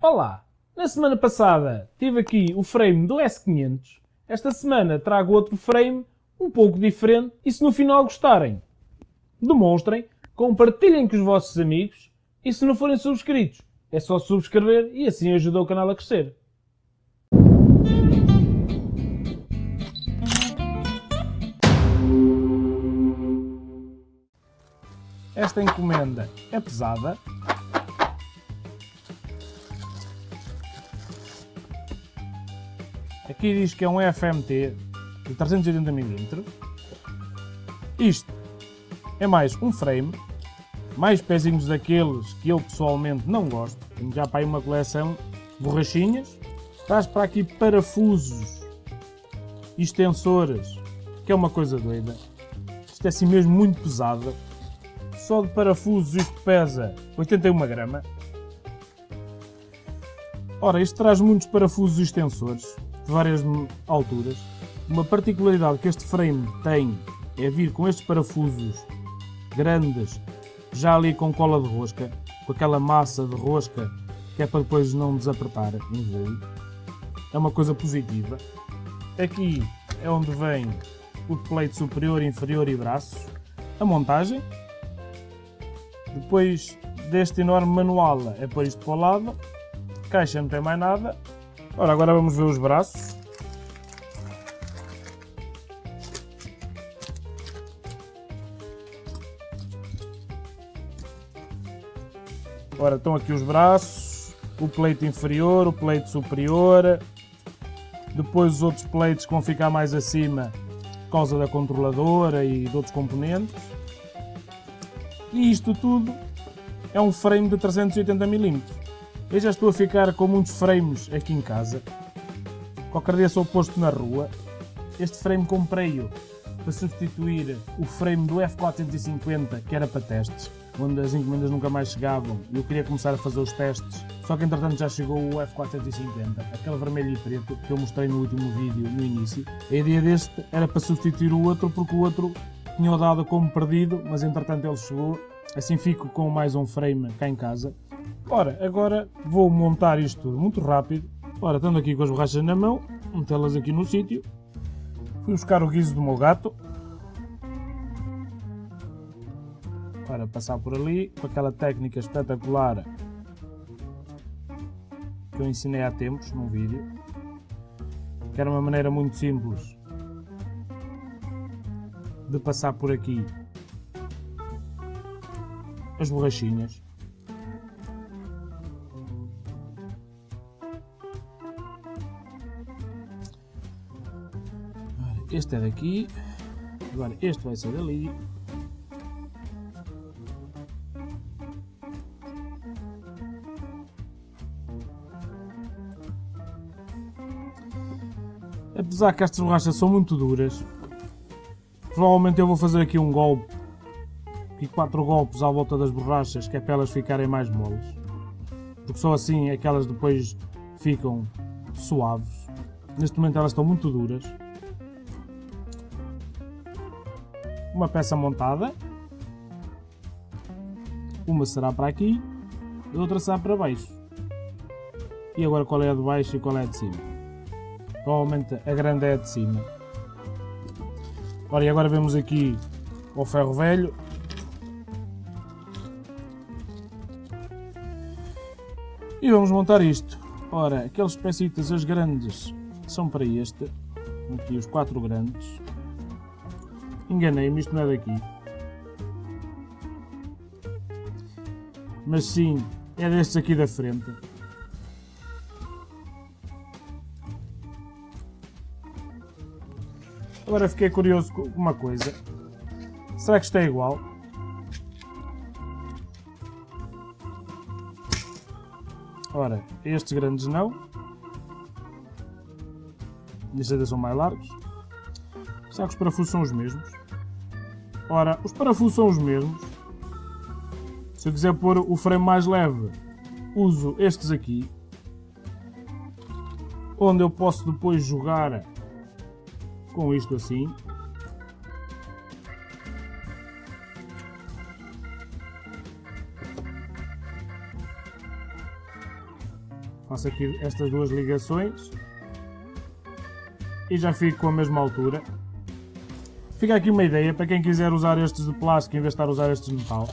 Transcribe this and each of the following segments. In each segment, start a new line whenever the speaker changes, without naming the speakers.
Olá! Na semana passada tive aqui o frame do S500. Esta semana trago outro frame um pouco diferente e se no final gostarem, demonstrem, compartilhem com os vossos amigos e se não forem subscritos, é só subscrever e assim ajuda o canal a crescer. Esta encomenda é pesada. Aqui diz que é um FMT de 380mm. Isto é mais um frame, mais pezinhos daqueles que eu pessoalmente não gosto. Já para aí uma coleção de borrachinhas. Traz para aqui parafusos e extensores, que é uma coisa doida. Isto é assim mesmo muito pesado. Só de parafusos isto pesa 81 grama. Ora, isto traz muitos parafusos e extensores de várias alturas. Uma particularidade que este frame tem é vir com estes parafusos grandes, já ali com cola de rosca, com aquela massa de rosca que é para depois não desapertar em voo. É uma coisa positiva. Aqui é onde vem o plate superior, inferior e braços. A montagem, depois deste enorme manual é pôr isto para o lado. Caixa não tem mais nada. Ora, agora vamos ver os braços. Ora, estão aqui os braços, o pleito inferior, o pleito superior, depois os outros pleitos que vão ficar mais acima por causa da controladora e de outros componentes. E isto tudo é um frame de 380mm. Eu já estou a ficar com muitos frames aqui em casa. Qualquer dia sou posto na rua. Este frame comprei-o para substituir o frame do F450 que era para testes, onde as encomendas nunca mais chegavam e eu queria começar a fazer os testes. Só que entretanto já chegou o F450, aquele vermelho e preto que eu mostrei no último vídeo no início. A ideia deste era para substituir o outro porque o outro tinha dado como perdido, mas entretanto ele chegou. Assim fico com mais um frame cá em casa. Ora, agora vou montar isto tudo muito rápido. Ora, estando aqui com as borrachas na mão, metê-las aqui no sítio. Fui buscar o guiso do meu gato. Para passar por ali, com aquela técnica espetacular que eu ensinei há tempos num vídeo. Que era uma maneira muito simples de passar por aqui as borrachinhas. Este é daqui, agora este vai ser dali. Apesar que estas borrachas são muito duras, Provavelmente eu vou fazer aqui um golpe, aqui quatro golpes à volta das borrachas, que é para elas ficarem mais moles. Porque só assim é que elas depois ficam suaves. Neste momento elas estão muito duras. Uma peça montada. Uma será para aqui, e outra será para baixo. E agora qual é a de baixo e qual é a de cima? Provavelmente a grande é a de cima. Ora, e agora vemos aqui o ferro velho. E vamos montar isto. Ora, aqueles pecitas, as grandes, são para este. Aqui os quatro grandes. Enganei-me, isto não é daqui. Mas sim, é destes aqui da frente. Agora fiquei curioso com uma coisa. Será que isto é igual? Ora, estes grandes não. Estes ainda são mais largos. Será que os parafusos são os mesmos? Ora, os parafusos são os mesmos. Se eu quiser pôr o frame mais leve, uso estes aqui. Onde eu posso depois jogar com isto assim. Faço aqui estas duas ligações e já fico com a mesma altura. Fica aqui uma ideia para quem quiser usar estes de plástico em vez de estar a usar estes de metal.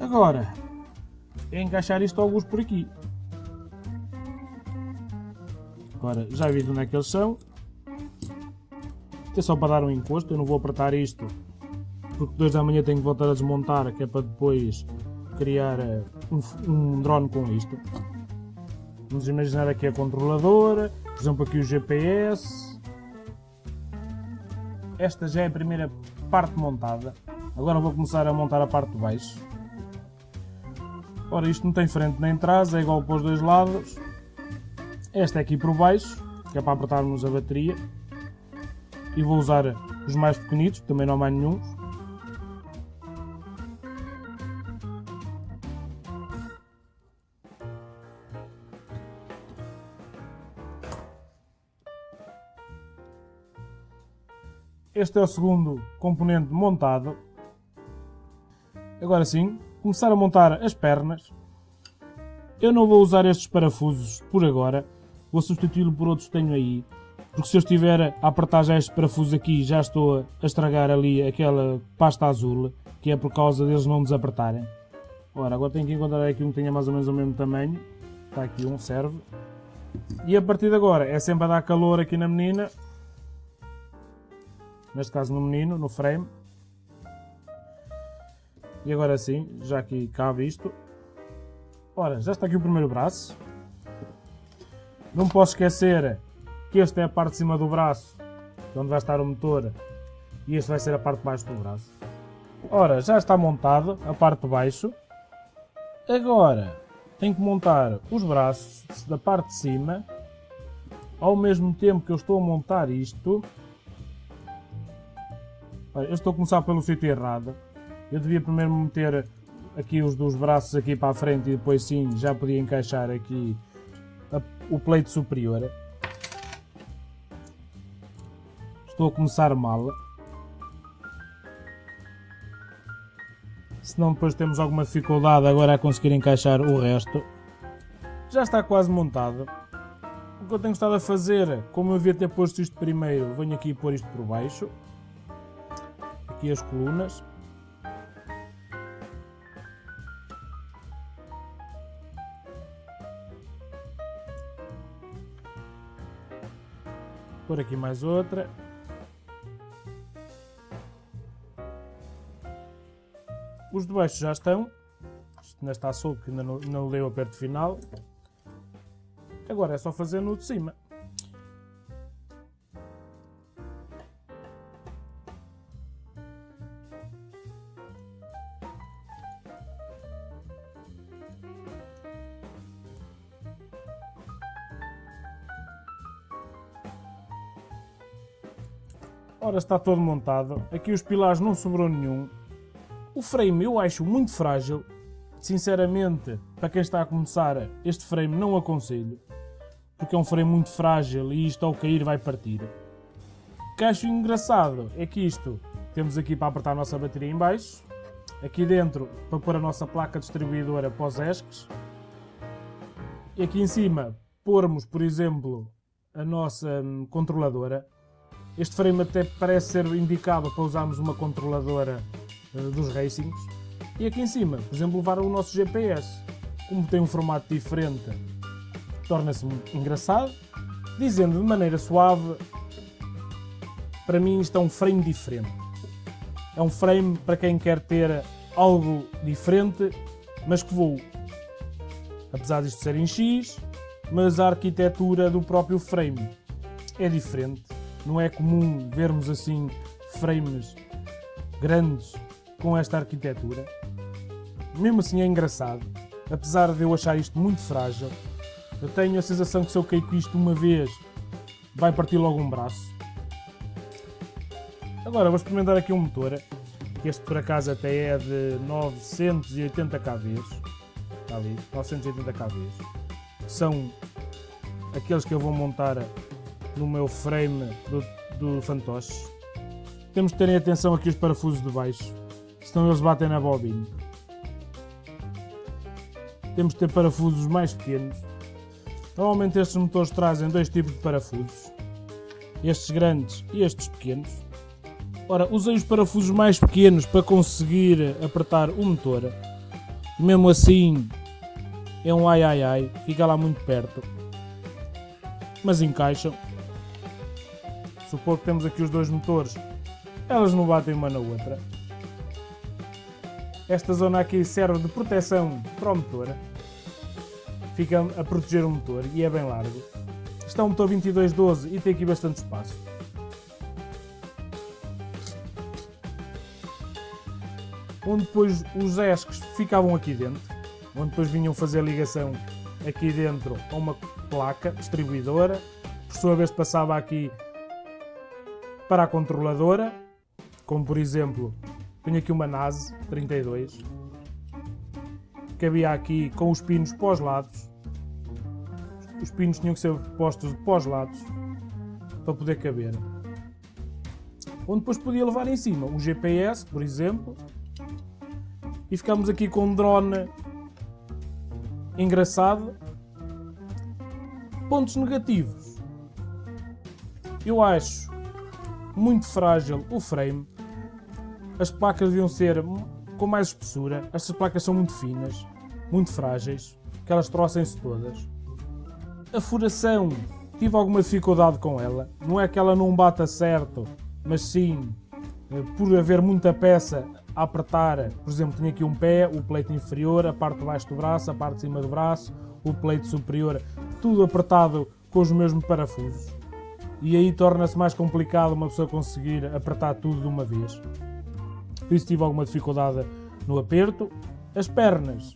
Agora, é encaixar isto alguns por aqui. Agora, já vi onde é que eles são. É só para dar um encosto, eu não vou apertar isto porque depois da manhã tenho que voltar a desmontar, que é para depois criar eh, um, um drone com isto. Vamos imaginar aqui a controladora, por exemplo aqui o GPS. Esta já é a primeira parte montada. Agora vou começar a montar a parte de baixo. Ora, isto não tem frente nem trás, é igual para os dois lados. Esta é aqui por baixo, que é para apertarmos a bateria. E vou usar os mais pequenitos, também não há mais nenhum. Este é o segundo componente montado. Agora sim, começar a montar as pernas. Eu não vou usar estes parafusos por agora. Vou substituí-lo por outros que tenho aí. Porque se eu estiver a apertar já estes parafusos aqui, já estou a estragar ali aquela pasta azul, que é por causa deles não desapertarem. Ora, agora tenho que encontrar aqui um que tenha mais ou menos o mesmo tamanho. Está aqui um, serve. E a partir de agora é sempre a dar calor aqui na menina neste caso no menino, no frame. E agora sim, já aqui cabe isto. Ora, já está aqui o primeiro braço. Não posso esquecer que este é a parte de cima do braço, onde vai estar o motor, e este vai ser a parte de baixo do braço. Ora, já está montado a parte de baixo. Agora, tenho que montar os braços da parte de cima, ao mesmo tempo que eu estou a montar isto, eu estou a começar pelo sítio errado. Eu devia primeiro meter aqui os dos braços aqui para a frente e depois sim já podia encaixar aqui a, o pleito superior. Estou a começar mal. Senão depois temos alguma dificuldade agora a conseguir encaixar o resto. Já está quase montado. O que eu tenho estado a fazer, como eu devia ter posto isto primeiro, venho aqui pôr isto por baixo aqui as colunas. Por aqui mais outra. Os de baixo já estão. Isto ainda está solto, que ainda não, não leu o final. Agora é só fazer no de cima. Ora, está todo montado. Aqui os pilares não sobrou nenhum. O frame eu acho muito frágil. Sinceramente, para quem está a começar, este frame não aconselho. Porque é um frame muito frágil e isto ao cair vai partir. O que acho engraçado é que isto, temos aqui para apertar a nossa bateria em baixo. Aqui dentro, para pôr a nossa placa distribuidora para os ESCs. E aqui em cima, pormos, por exemplo, a nossa hum, controladora. Este frame até parece ser indicado para usarmos uma controladora dos racings. E aqui em cima, por exemplo, levar o nosso GPS. Como tem um formato diferente, torna-se engraçado. Dizendo de maneira suave, para mim isto é um frame diferente. É um frame para quem quer ter algo diferente, mas que voe. Apesar disto ser em X, mas a arquitetura do próprio frame é diferente não é comum vermos assim frames grandes com esta arquitetura. Mesmo assim é engraçado, apesar de eu achar isto muito frágil. Eu tenho a sensação que se eu cair com isto uma vez, vai partir logo um braço. Agora vou experimentar aqui um motor. Este por acaso até é de 980 kV. Está ali, 980 kV. São aqueles que eu vou montar no meu frame do, do fantoche. Temos que terem atenção aqui os parafusos de baixo, senão eles batem na bobina. temos de ter parafusos mais pequenos. Normalmente estes motores trazem dois tipos de parafusos, estes grandes e estes pequenos. Ora, usei os parafusos mais pequenos para conseguir apertar o motor. Mesmo assim, é um ai ai ai, fica lá muito perto. Mas encaixam. Supor que temos aqui os dois motores, elas não batem uma na outra. Esta zona aqui serve de proteção para o motor. Fica a proteger o motor e é bem largo. Está um motor 2212 e tem aqui bastante espaço. Onde depois os esques ficavam aqui dentro. Onde depois vinham fazer a ligação aqui dentro a uma placa distribuidora. Por sua vez passava aqui para a controladora. Como por exemplo tenho aqui uma NAS 32 que havia aqui com os pinos pós lados. Os pinos tinham que ser postos de pós lados para poder caber. Onde depois podia levar em cima um GPS, por exemplo. E ficamos aqui com um drone engraçado. Pontos negativos. Eu acho muito frágil o frame as placas deviam ser com mais espessura. Estas placas são muito finas, muito frágeis, que elas trocem-se todas. A furação, tive alguma dificuldade com ela. Não é que ela não bata certo, mas sim eh, por haver muita peça a apertar. Por exemplo, tinha aqui um pé, o pleito inferior, a parte de baixo do braço, a parte de cima do braço, o pleito superior, tudo apertado com os mesmos parafusos. E aí torna-se mais complicado uma pessoa conseguir apertar tudo de uma vez por isso tive alguma dificuldade no aperto. As pernas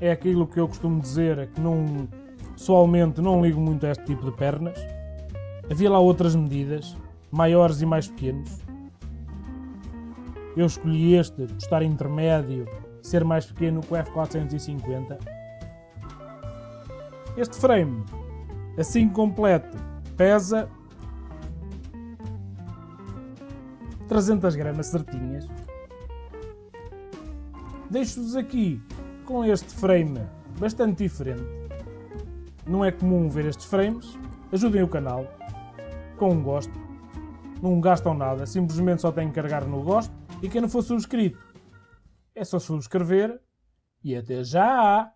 é aquilo que eu costumo dizer que não, pessoalmente não ligo muito a este tipo de pernas. Havia lá outras medidas, maiores e mais pequenos. Eu escolhi este por estar intermédio, ser mais pequeno que o F450. Este frame, assim completo, pesa 300 gramas certinhas. Deixo-vos aqui com este frame bastante diferente. Não é comum ver estes frames. Ajudem o canal com um gosto. Não gastam nada, simplesmente só têm que carregar no gosto. E quem não for subscrito, é só subscrever. E até já!